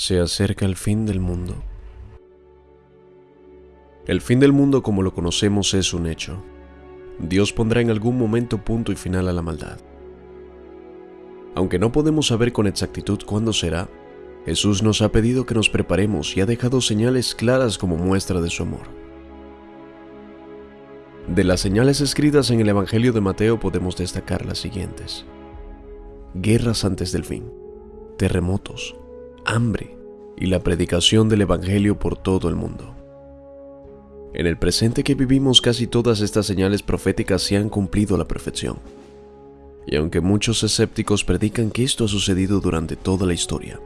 Se acerca el fin del mundo. El fin del mundo como lo conocemos es un hecho. Dios pondrá en algún momento punto y final a la maldad. Aunque no podemos saber con exactitud cuándo será, Jesús nos ha pedido que nos preparemos y ha dejado señales claras como muestra de su amor. De las señales escritas en el Evangelio de Mateo podemos destacar las siguientes. Guerras antes del fin, terremotos, hambre y la predicación del Evangelio por todo el mundo. En el presente que vivimos casi todas estas señales proféticas se han cumplido a la perfección. Y aunque muchos escépticos predican que esto ha sucedido durante toda la historia,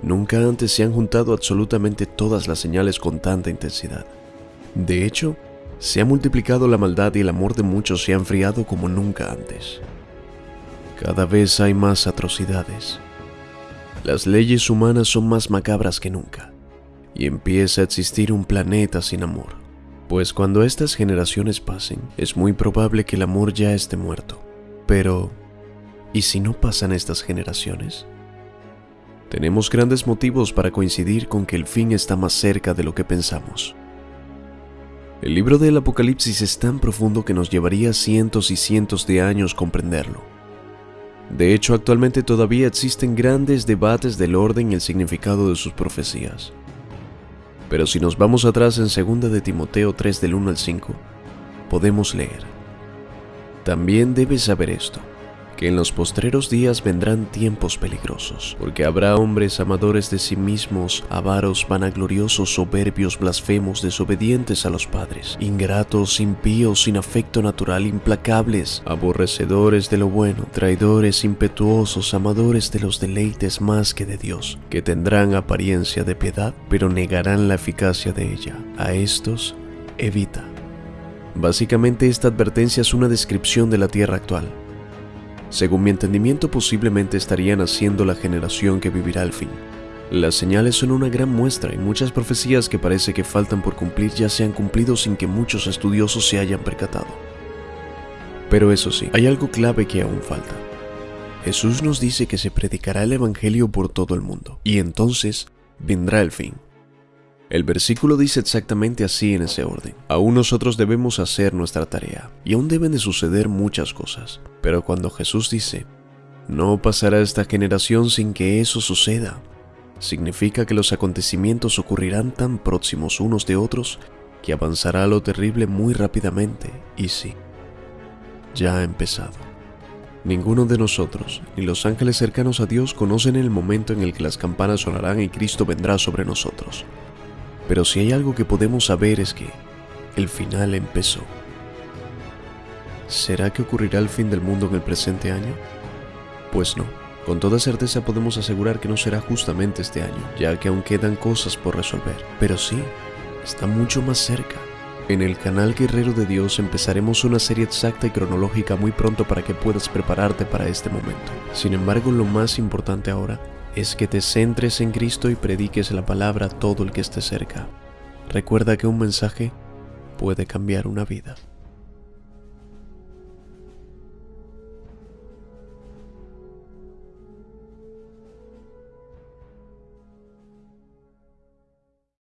nunca antes se han juntado absolutamente todas las señales con tanta intensidad. De hecho, se ha multiplicado la maldad y el amor de muchos se ha enfriado como nunca antes. Cada vez hay más atrocidades, las leyes humanas son más macabras que nunca, y empieza a existir un planeta sin amor, pues cuando estas generaciones pasen, es muy probable que el amor ya esté muerto. Pero, ¿y si no pasan estas generaciones? Tenemos grandes motivos para coincidir con que el fin está más cerca de lo que pensamos. El libro del Apocalipsis es tan profundo que nos llevaría cientos y cientos de años comprenderlo de hecho, actualmente todavía existen grandes debates del orden y el significado de sus profecías. Pero si nos vamos atrás en 2 de Timoteo 3 del 1 al 5, podemos leer. También debes saber esto que en los postreros días vendrán tiempos peligrosos, porque habrá hombres amadores de sí mismos, avaros, vanagloriosos, soberbios, blasfemos, desobedientes a los padres, ingratos, impíos, sin afecto natural, implacables, aborrecedores de lo bueno, traidores, impetuosos, amadores de los deleites más que de Dios, que tendrán apariencia de piedad, pero negarán la eficacia de ella. A estos, evita. Básicamente esta advertencia es una descripción de la tierra actual, según mi entendimiento posiblemente estarían haciendo la generación que vivirá al fin. Las señales son una gran muestra y muchas profecías que parece que faltan por cumplir ya se han cumplido sin que muchos estudiosos se hayan percatado. Pero eso sí, hay algo clave que aún falta. Jesús nos dice que se predicará el Evangelio por todo el mundo, y entonces vendrá el fin. El versículo dice exactamente así en ese orden. Aún nosotros debemos hacer nuestra tarea, y aún deben de suceder muchas cosas. Pero cuando Jesús dice, no pasará esta generación sin que eso suceda, significa que los acontecimientos ocurrirán tan próximos unos de otros que avanzará lo terrible muy rápidamente, y sí, ya ha empezado. Ninguno de nosotros, ni los ángeles cercanos a Dios, conocen el momento en el que las campanas sonarán y Cristo vendrá sobre nosotros. Pero si hay algo que podemos saber es que el final empezó. ¿Será que ocurrirá el fin del mundo en el presente año? Pues no. Con toda certeza podemos asegurar que no será justamente este año, ya que aún quedan cosas por resolver. Pero sí, está mucho más cerca. En el canal Guerrero de Dios empezaremos una serie exacta y cronológica muy pronto para que puedas prepararte para este momento. Sin embargo, lo más importante ahora es que te centres en Cristo y prediques la palabra a todo el que esté cerca. Recuerda que un mensaje puede cambiar una vida.